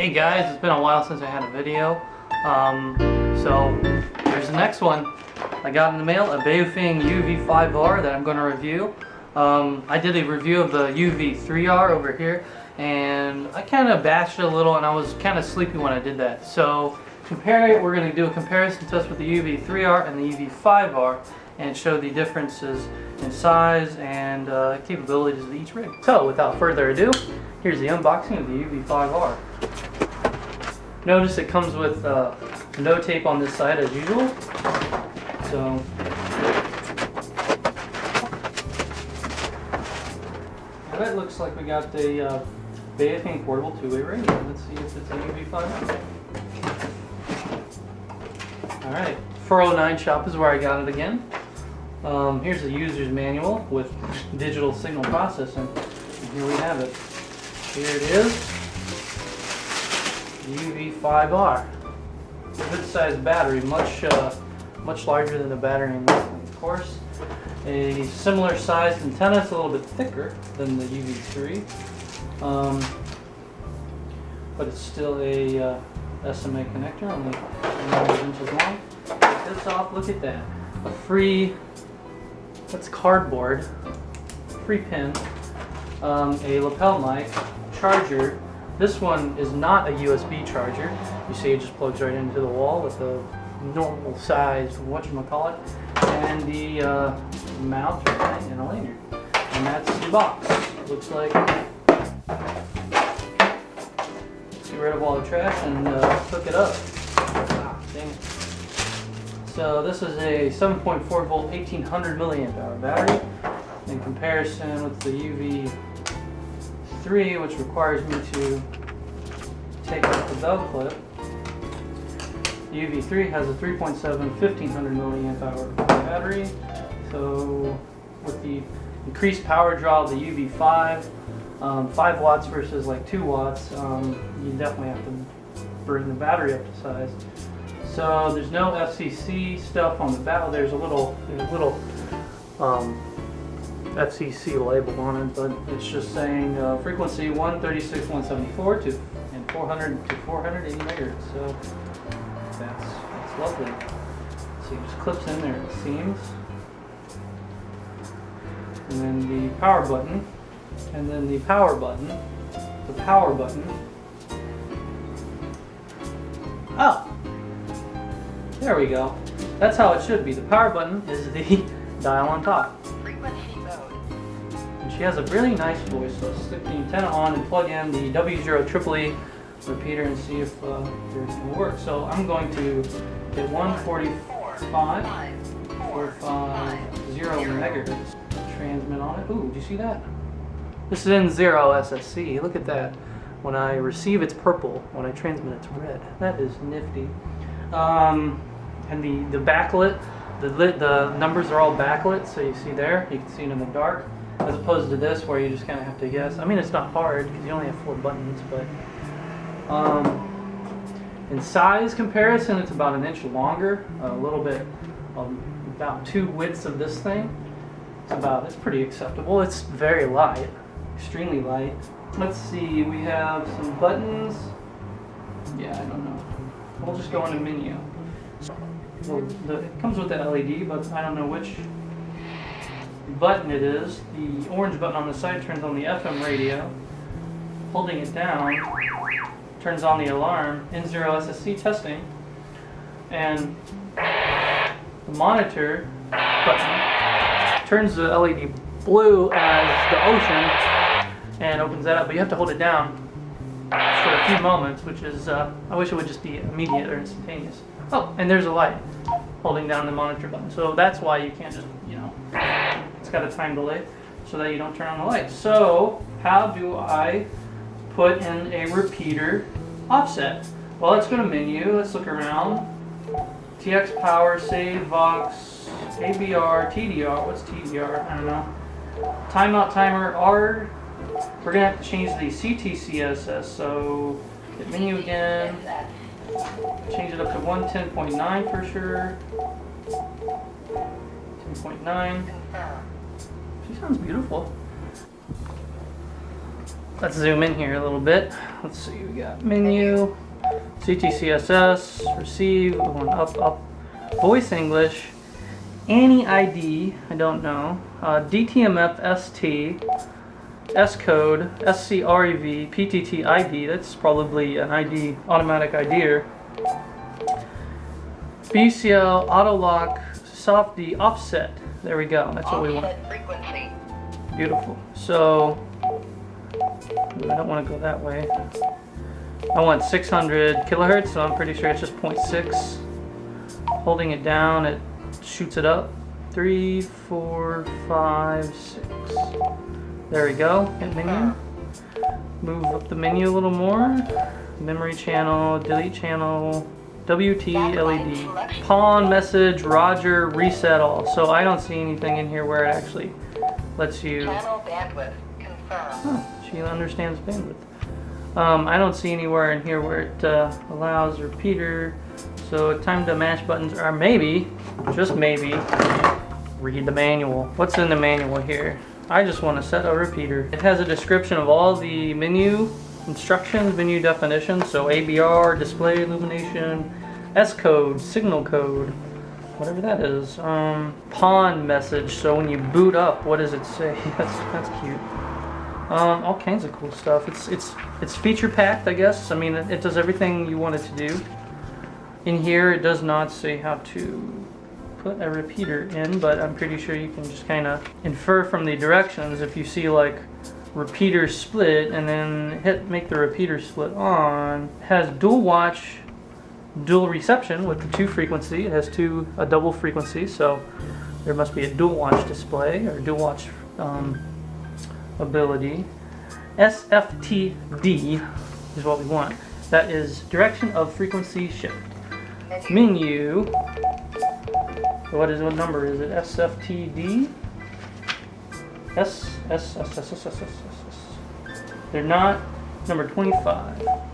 Hey guys, it's been a while since I had a video. Um, so here's the next one. I got in the mail a Baofeng UV5R that I'm going to review. Um, I did a review of the UV3R over here and I kind of bashed it a little and I was kind of sleepy when I did that. So compare it, we're going to do a comparison test with the UV3R and the UV5R and show the differences in size and uh, capabilities of each rig. So without further ado, here's the unboxing of the UV5R. Notice it comes with uh, no tape on this side as usual. So that looks like we got the uh, Baofeng portable two-way radio. Let's see if it's a UV5. Alright, 409 shop is where I got it again. Um, here's the user's manual with digital signal processing. And here we have it. Here it is. UV5R. Good sized battery, much uh, much larger than the battery in of course. A similar sized antenna, it's a little bit thicker than the UV3. Um, but it's still a uh, SMA connector, only 9 inches long. Take this off, look at that. A free, that's cardboard, free pin, um, a lapel mic, charger, this one is not a USB charger. You see it just plugs right into the wall with a normal sized whatchamacallit. And the uh, mount and a lanyard. And that's the box. Looks like get rid of all the trash and uh, hook it up. Ah, dang it. So this is a 7.4 volt 1800 milliamp hour battery in comparison with the UV 3, which requires me to take off the bell clip. The UV3 has a 3.7 1500 milliamp hour battery. So with the increased power draw of the UV5, um, 5 watts versus like 2 watts, um, you definitely have to bring the battery up to size. So there's no FCC stuff on the back. There's a little, there's a little um, FCC label on it, but it's just saying uh, frequency 136, 174 to and 400 to 480 megahertz. So that's that's lovely. So it just clips in there it seems, and then the power button, and then the power button, the power button. Oh, there we go. That's how it should be. The power button is the dial on top. She has a really nice voice, so let's stick the antenna on and plug in the W0 triple E repeater and see if uh, everything will work. So I'm going to hit 145, 450 megahertz transmit on it. Ooh, did you see that? This is in zero SSC. Look at that. When I receive, it's purple. When I transmit, it's red. That is nifty. Um, and the, the backlit, the, lit, the numbers are all backlit, so you see there. You can see it in the dark as opposed to this where you just kind of have to guess. I mean, it's not hard because you only have four buttons, but um, in size comparison, it's about an inch longer, a little bit, um, about two widths of this thing. It's about, it's pretty acceptable. It's very light, extremely light. Let's see, we have some buttons. Yeah, I don't know. We'll just go into menu. Well, the, it comes with the LED, but I don't know which button it is. The orange button on the side turns on the FM radio. Holding it down turns on the alarm, N0 SSC testing, and the monitor button turns the LED blue as the ocean and opens that up, but you have to hold it down for a few moments, which is, uh, I wish it would just be immediate or instantaneous. Oh, and there's a light holding down the monitor button. So that's why you can't just, you know, it's got a time delay so that you don't turn on the light. So how do I put in a repeater offset? Well, let's go to menu, let's look around. TX power, save, Vox, ABR, TDR, what's TDR? I don't know. Timeout timer, R. We're gonna have to change the CTCSS, so hit menu again. Change it up to 110.9 for sure. 10.9. Sounds beautiful. let's zoom in here a little bit. Let's see, we got menu, CTCSS, receive, going up, up, voice English, ANI ID, I don't know, uh, DTMF ST, S code, SCREV, PTT ID, that's probably an ID, automatic IDer. BCL, auto lock, soft offset. There we go, that's what we want. Beautiful. So, I don't want to go that way. I want 600 kilohertz, so I'm pretty sure it's just 0.6. Holding it down, it shoots it up. Three, four, five, six. There we go. Hit menu. Move up the menu a little more. Memory channel, delete channel, WT LED. Pawn message, Roger, reset all. So I don't see anything in here where it actually lets you. Channel bandwidth confirmed. Oh, she understands bandwidth. Um, I don't see anywhere in here where it uh, allows repeater. So time to mash buttons are maybe, just maybe, read the manual. What's in the manual here? I just want to set a repeater. It has a description of all the menu instructions, menu definitions. So ABR, display illumination, S code, signal code, whatever that is. Um, pawn message. So when you boot up, what does it say? That's that's cute. Um, all kinds of cool stuff. It's it's it's feature packed, I guess. I mean, it, it does everything you want it to do. In here, it does not say how to put a repeater in, but I'm pretty sure you can just kind of infer from the directions if you see like repeater split and then hit make the repeater split on. Has dual watch, dual reception with the two frequency. It has two a double frequency, so there must be a dual watch display or dual watch um, ability. SFTD is what we want. That is direction of frequency shift. Menu. What is what number is it? SFTD. S S S S S S S S S. They're not number 25.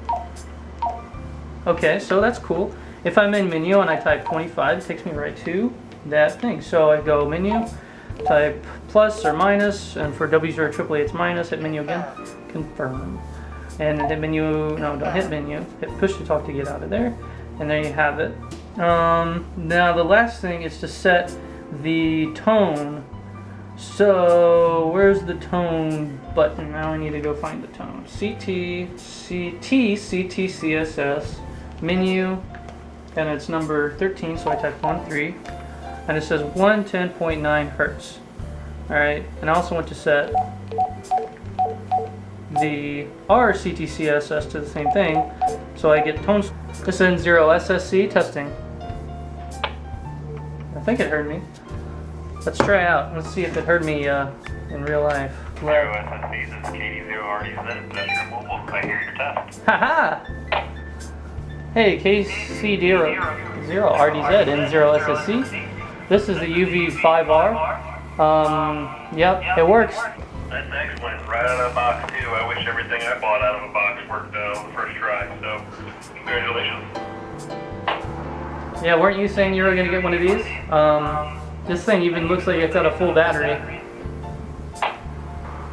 Okay, so that's cool. If I'm in menu and I type 25, it takes me right to that thing. So I go menu, type plus or minus, and for W0 AAA it's minus, hit menu again, confirm. And hit menu, no, don't hit menu, hit push to talk to get out of there. And there you have it. Um, now the last thing is to set the tone. So where's the tone button? Now I need to go find the tone. CT, CT, CT, CSS, menu, and it's number 13, so I type 1, 3 and it says 110.9 hertz. Alright, and I also want to set the RCTCSS to the same thing, so I get tones. This is N0 SSC testing. I think it heard me. Let's try out. Let's see if it heard me uh, in real life. Zero SSC, this is KC0 RDZ, Industrial Mobile. I hear your test. Haha! Hey, KC0 zero RDZ N0 SSC. This is the UV5R. Um, yep, it works. That's excellent. Right out of the box, too. I wish everything I bought out of a box worked uh, on the first try. So, congratulations. Yeah, weren't you saying you were going to get one of these? Um, this thing even looks like it's got a full battery.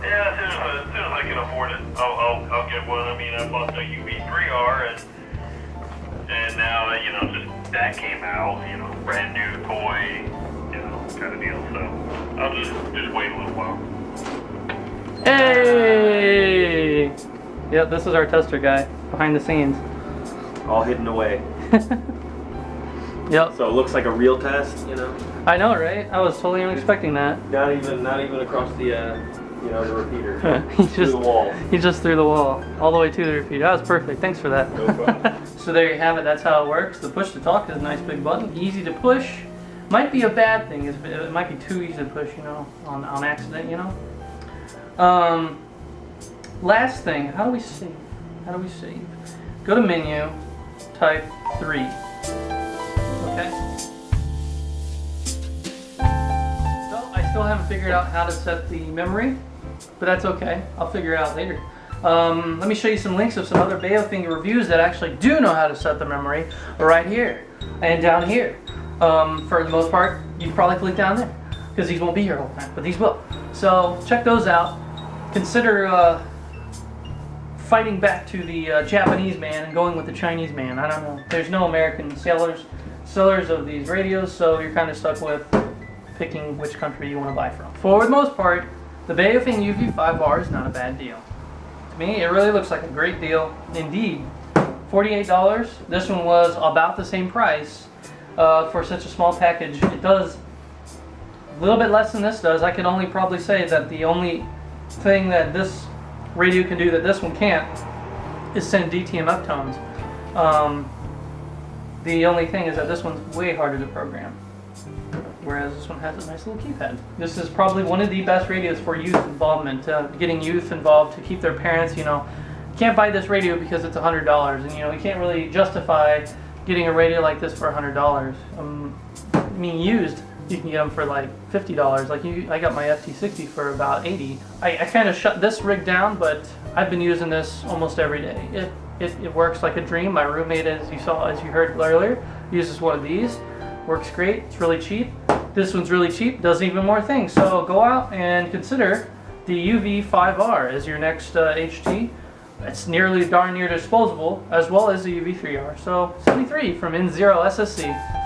Yeah, as soon as, I- as soon as I can afford it, I'll, I'll, I'll get one. I mean, I bought the UV3R, and and now you know just that came out. You know, brand new toy, you know, kind of deal. So I'll just just wait a little while. Hey! Yep, this is our tester guy behind the scenes. all hidden away. Yep, So it looks like a real test, you know. I know, right? I was totally unexpecting that. Not even, not even across the, uh, you know, the repeater. he just the wall. he just threw the wall all the way to the repeater. That was perfect. Thanks for that. No so there you have it. That's how it works. The push to talk is a nice big button, easy to push. Might be a bad thing. It might be too easy to push, you know, on on accident, you know. Um, last thing, how do we save? How do we save? Go to menu, type three. Okay. Still haven't figured out how to set the memory, but that's okay. I'll figure it out later. Um, let me show you some links of some other Baofeng reviews that actually do know how to set the memory right here and down here. Um, for the most part, you can probably click down there because these won't be here all the time, but these will. So check those out. Consider uh, fighting back to the uh, Japanese man and going with the Chinese man. I don't know. There's no American sellers sellers of these radios, so you're kind of stuck with picking which country you want to buy from. For the most part, the Baofeng UV5R is not a bad deal. To me, it really looks like a great deal indeed. $48. This one was about the same price uh, for such a small package. It does a little bit less than this does. I can only probably say that the only thing that this radio can do that this one can't is send DTMF tones. Um, the only thing is that this one's way harder to program. Whereas this one has a nice little keypad. This is probably one of the best radios for youth involvement, uh, getting youth involved to keep their parents, you know, can't buy this radio because it's $100 and you know, you can't really justify getting a radio like this for $100. Um, I mean used, you can get them for like $50. Like you, I got my FT60 for about 80. I, I kind of shut this rig down, but I've been using this almost every day. It, it, it works like a dream. My roommate, as you saw, as you heard earlier, uses one of these. Works great, it's really cheap. This one's really cheap, does even more things. So go out and consider the UV5R as your next uh, HT. It's nearly darn near disposable, as well as the UV3R. So 73 from N0 SSC.